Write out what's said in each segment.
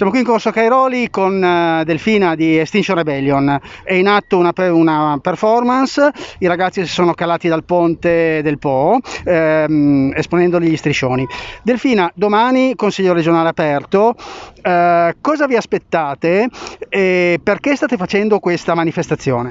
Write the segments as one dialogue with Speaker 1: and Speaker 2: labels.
Speaker 1: Siamo qui in Corso Cairoli con uh, Delfina di Extinction Rebellion. È in atto una, una, performance, i ragazzi si sono calati dal ponte del Po ehm, esponendogli gli striscioni. Delfina, domani Consiglio regionale aperto, uh, cosa vi aspettate e perché state facendo questa manifestazione?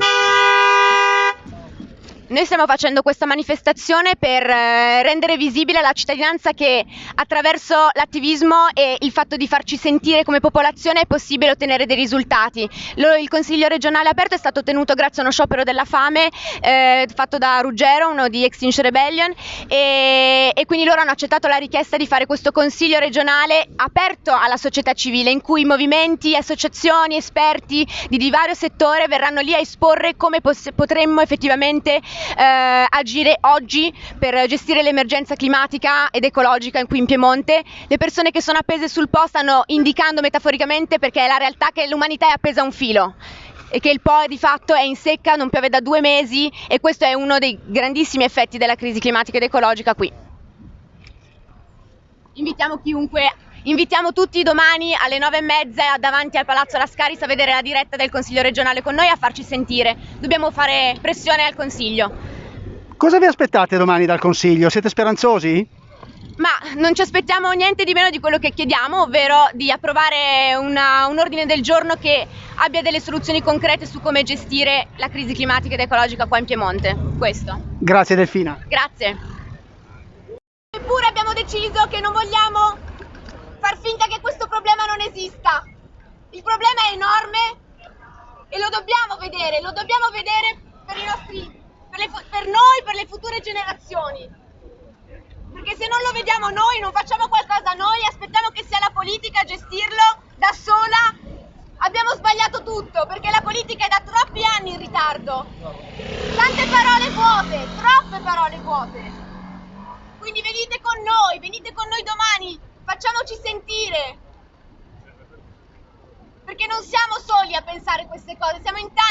Speaker 2: Noi stiamo facendo questa manifestazione per eh, rendere visibile alla cittadinanza che attraverso l'attivismo e il fatto di farci sentire come popolazione è possibile ottenere dei risultati. Il Consiglio regionale aperto è stato tenuto grazie a uno sciopero della fame eh, fatto da Ruggero, uno di Extinction Rebellion, e, e quindi loro hanno accettato la richiesta di fare questo Consiglio regionale aperto alla società civile, in cui movimenti, associazioni, esperti di, di vario settore verranno lì a esporre come potremmo effettivamente eh, agire oggi per gestire l'emergenza climatica ed ecologica qui in Piemonte. Le persone che sono appese sul Po stanno indicando metaforicamente perché è la realtà che l'umanità è appesa a un filo e che il Po di fatto è in secca, non piove da due mesi e questo è uno dei grandissimi effetti della crisi climatica ed ecologica qui. Invitiamo chiunque Invitiamo tutti domani alle nove e mezza davanti al Palazzo Lascaris a vedere la diretta del Consiglio regionale con noi e a farci sentire. Dobbiamo fare pressione al Consiglio.
Speaker 1: Cosa vi aspettate domani dal Consiglio? Siete speranzosi?
Speaker 2: Ma non ci aspettiamo niente di meno di quello che chiediamo, ovvero di approvare una, un ordine del giorno che abbia delle soluzioni concrete su come gestire la crisi climatica ed ecologica qua in Piemonte. Questo.
Speaker 1: Grazie Delfina.
Speaker 2: Grazie. Eppure abbiamo deciso che non vogliamo far finta che questo problema non esista. Il problema è enorme e lo dobbiamo vedere, lo dobbiamo vedere per, nostri, per, le, per noi, per le future generazioni. Perché se non lo vediamo noi, non facciamo qualcosa noi, aspettiamo che sia la politica a gestirlo da sola, abbiamo sbagliato tutto, perché la politica è da troppi anni in ritardo. Tante parole vuote, troppe parole vuote. Quindi venite con noi, venite con noi domani, facciamoci sentire. Perché non siamo soli a pensare queste cose, siamo in tanti